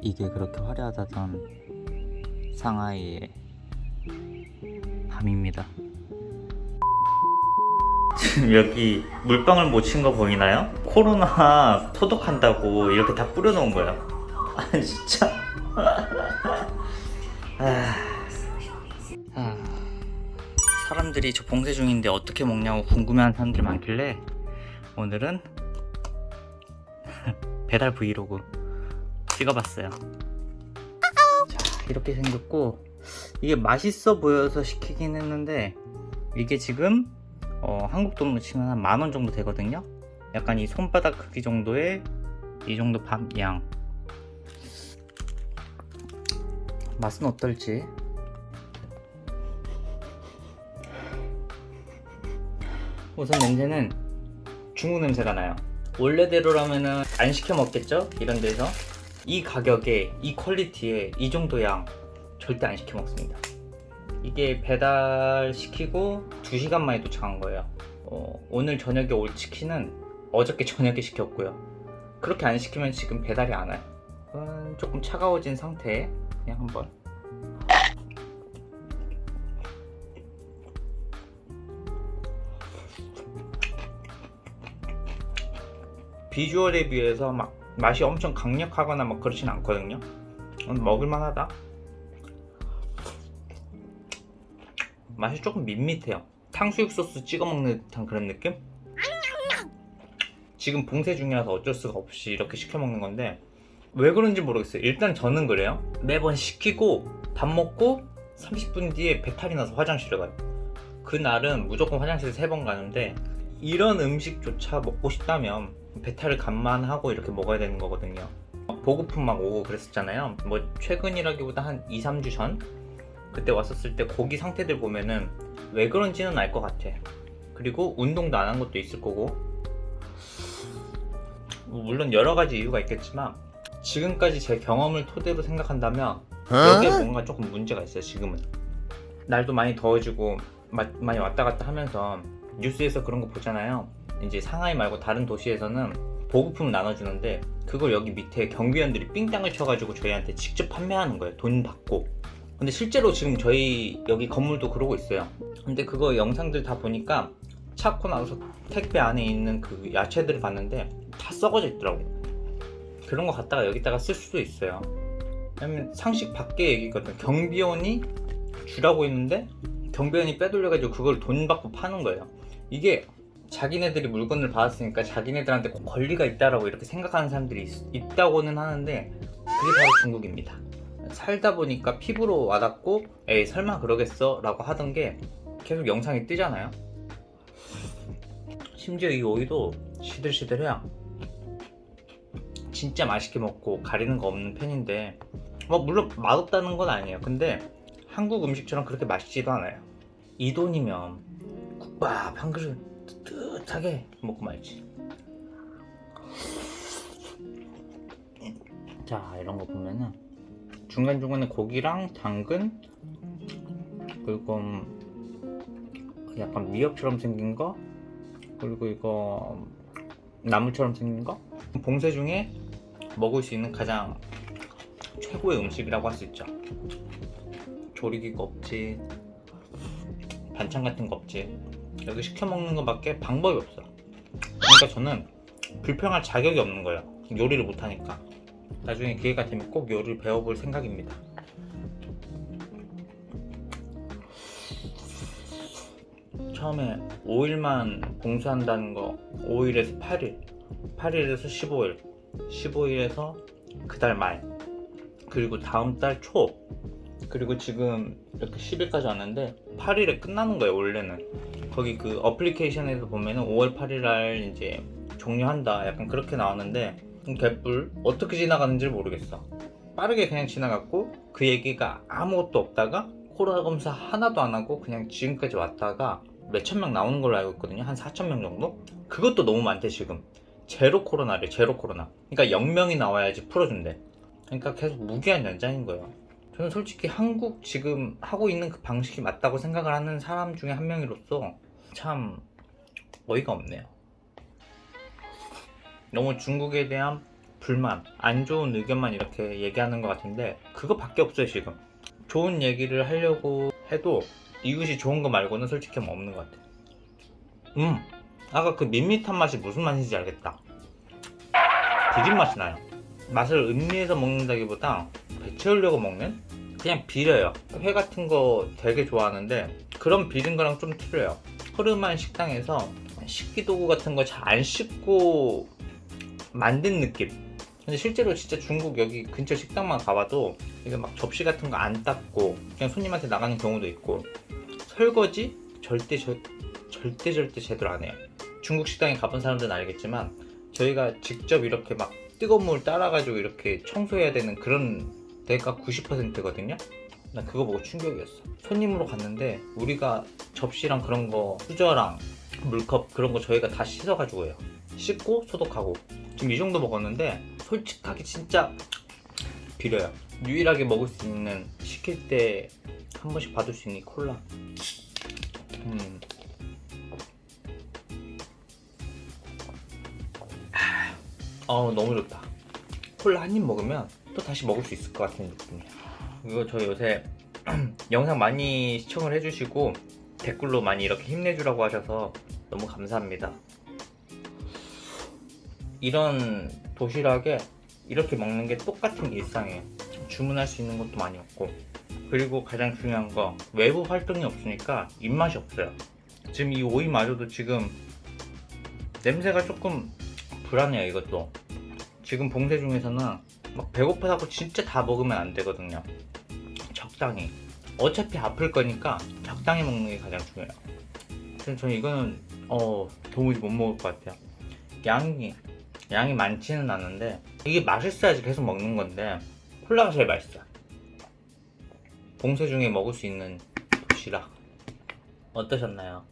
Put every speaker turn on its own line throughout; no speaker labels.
이게 그렇게 화려하다던 상하이의 밤입니다. 지금 여기 물방울 못친거 보이나요? 코로나 소독한다고 이렇게 다 뿌려놓은 거예요. 아 진짜. 아, 아, 사람들이 저 봉쇄 중인데 어떻게 먹냐고 궁금해하는 사람들이 많길래 오늘은 배달 브이로그 찍어봤어요. 자 이렇게 생겼고 이게 맛있어 보여서 시키긴 했는데 이게 지금 어, 한국 돈으로 치면 한 만원 정도 되거든요. 약간 이 손바닥 크기 정도의 이 정도 밥양. 맛은 어떨지. 우선 냄새는 중국 냄새가 나요. 원래대로라면 은 안 시켜 먹겠죠? 이런 데서 이 가격에 이 퀄리티에 이 정도 양 절대 안 시켜 먹습니다. 이게 배달 시키고 2시간 만에 도착한 거예요. 어, 오늘 저녁에 올 치킨은 어저께 저녁에 시켰고요. 그렇게 안 시키면 지금 배달이 안 와요. 음, 조금 차가워진 상태에 그냥 한번. 비주얼에 비해서 막 맛이 엄청 강력하거나 막 그렇진 않거든요. 음, 먹을만하다. 맛이 조금 밋밋해요. 탕수육 소스 찍어 먹는 듯한 그런 느낌? 지금 봉쇄 중이라서 어쩔 수가 없이 이렇게 시켜 먹는 건데 왜 그런지 모르겠어요. 일단 저는 그래요. 매번 시키고 밥 먹고 30분 뒤에 배탈이 나서 화장실에 가요. 그날은 무조건 화장실 3번 가는데 이런 음식조차 먹고 싶다면 배탈을 감만하고 이렇게 먹어야 되는 거거든요. 보고품 막 오고 그랬었잖아요. 뭐 최근이라기보다 한 2, 3주 전? 그때 왔었을 때 고기 상태들 보면은 왜 그런지는 알 것 같아. 그리고 운동도 안 한 것도 있을 거고. 뭐 물론 여러 가지 이유가 있겠지만 지금까지 제 경험을 토대로 생각한다면 여기에 뭔가 조금 문제가 있어요 지금은. 날도 많이 더워지고 마, 많이 왔다 갔다 하면서 뉴스에서 그런 거 보잖아요 이제 상하이 말고 다른 도시에서는 보급품 나눠주는데 그걸 여기 밑에 경비원들이 삥땅을 쳐가지고 저희한테 직접 판매하는 거예요. 돈 받고. 근데 실제로 지금 저희 여기 건물도 그러고 있어요. 근데 그거 영상들 다 보니까 찾고 나서 택배 안에 있는 그 야채들을 봤는데 다 썩어져 있더라고 그런 거 갖다가 여기다가 쓸 수도 있어요. 왜냐면 상식 밖의 얘기거든. 경비원이 주라고 했는데 경비원이 빼돌려가지고 그걸 돈 받고 파는 거예요. 이게 자기네들이 물건을 받았으니까 자기네들한테 권리가 있다라고 이렇게 생각하는 사람들이 있, 다고는 하는데 그게 바로 중국입니다. 살다 보니까 피부로 와닿고 에이 설마 그러겠어? 라고 하던 게 계속 영상이 뜨잖아요. 심지어 이 오이도 시들시들해요 진짜 맛있게 먹고 가리는 거 없는 편인데. 뭐 물론 맛없다는 건 아니에요. 근데 한국 음식처럼 그렇게 맛있지도 않아요. 이 돈이면 국밥 한 그릇 뜨뜻하게 먹고 말지. 자 이런 거 보면은 중간중간에 고기랑 당근 그리고 약간 미역처럼 생긴 거 그리고 이거 나물처럼 생긴 거? 봉쇄 중에 먹을 수 있는 가장 최고의 음식이라고 할 수 있죠. 조리기가 없지 반찬 같은 거 없지 여기 시켜 먹는 것밖에 방법이 없어. 그러니까 저는 불평할 자격이 없는 거예요. 요리를 못하니까. 나중에 기회가 되면 꼭 요리를 배워볼 생각입니다. 처음에 5일만 봉쇄한다는 거 5일에서 8일 8일에서 15일 15일에서 그달 말 그리고 다음 달 초 그리고 지금 이렇게 10일까지 왔는데 8일에 끝나는 거예요 원래는 거기 그 어플리케이션에서 보면은 5월 8일 날 이제 종료한다. 약간 그렇게 나왔는데 개뿔. 어떻게 지나가는지 모르겠어. 빠르게 그냥 지나갔고 그 얘기가 아무것도 없다가 코로나 검사 하나도 안 하고 그냥 지금까지 왔다가 몇천 명 나오는 걸로 알고 있거든요. 한 4천 명 정도? 그것도 너무 많대 지금. 제로 코로나래 제로 코로나. 그러니까 0명이 나와야지 풀어준대. 그러니까 계속 무기한 연장인 거예요. 저는 솔직히 한국 지금 하고 있는 그 방식이 맞다고 생각을 하는 사람 중에 한 명으로서 참 어이가 없네요 너무 중국에 대한 불만, 안 좋은 의견만 이렇게 얘기하는 것 같은데 그거밖에 없어요 지금. 좋은 얘기를 하려고 해도 이것이 좋은 거 말고는 솔직히 뭐 없는 것 같아. 음, 아까 그 밋밋한 맛이 무슨 맛인지 알겠다. 비린 맛이 나요. 맛을 음미해서 먹는다기보다 배 채우려고 먹는? 그냥 비려요. 회 같은 거 되게 좋아하는데 그런 비린 거랑 좀 틀려요. 허름한 식당에서 식기도구 같은 거 잘 안 씻고 만든 느낌. 근데 실제로 진짜 중국 여기 근처 식당만 가봐도 이게 막 접시 같은 거 안 닦고 그냥 손님한테 나가는 경우도 있고 설거지 절대 저, 절대 절대 제대로 안 해요. 중국 식당에 가본 사람들은 알겠지만 저희가 직접 이렇게 막 뜨거운 물 따라가지고 이렇게 청소해야 되는 그런 데가 90%거든요. 나 그거 보고 충격이었어. 손님으로 갔는데 우리가 접시랑 그런 거 수저랑 물컵 그런 거 저희가 다 씻어가지고 해요. 씻고 소독하고 지금 이 정도 먹었는데 솔직하게 진짜 비려요. 유일하게 먹을 수 있는 시킬 때 한 번씩 받을 수 있는 이 콜라. 음. 어 너무 좋다. 콜라 한 입 먹으면 또 다시 먹을 수 있을 것 같은 느낌이야. 이거 저 요새 영상 많이 시청을 해주시고 댓글로 많이 이렇게 힘내주라고 하셔서 너무 감사합니다. 이런 도시락에 이렇게 먹는 게 똑같은 일상이에요. 주문할 수 있는 것도 많이 없고 그리고 가장 중요한 거 외부 활동이 없으니까 입맛이 없어요. 지금 이 오이마저도 지금 냄새가 조금 불안해요 이것도. 지금 봉쇄 중에서는 막 배고프다고 진짜 다 먹으면 안 되거든요. 적당히. 어차피 아플 거니까 적당히 먹는 게 가장 중요해요. 그래서 저는 이거는 어 도무지 못 먹을 것 같아요. 양이 양이 많지는 않은데 이게 맛있어야지 계속 먹는 건데 콜라가 제일 맛있어요. 봉쇄 중에 먹을 수 있는 도시락 어떠셨나요?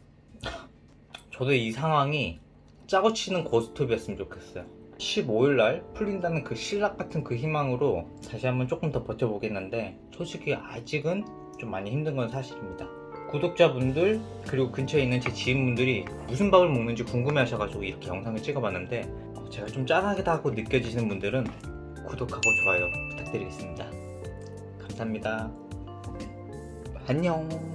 저도 이 상황이 짜고 치는 고스톱이었으면 좋겠어요. 15일 날 풀린다는 그 신락 같은 그 희망으로 다시 한번 조금 더 버텨보겠는데 솔직히 아직은 좀 많이 힘든 건 사실입니다. 구독자분들 그리고 근처에 있는 제 지인분들이 무슨 밥을 먹는지 궁금해 하셔가지고 이렇게 영상을 찍어봤는데 어, 제가 좀 짠하다고 느껴지시는 분들은 구독하고 좋아요 부탁드리겠습니다. 감사합니다. 안녕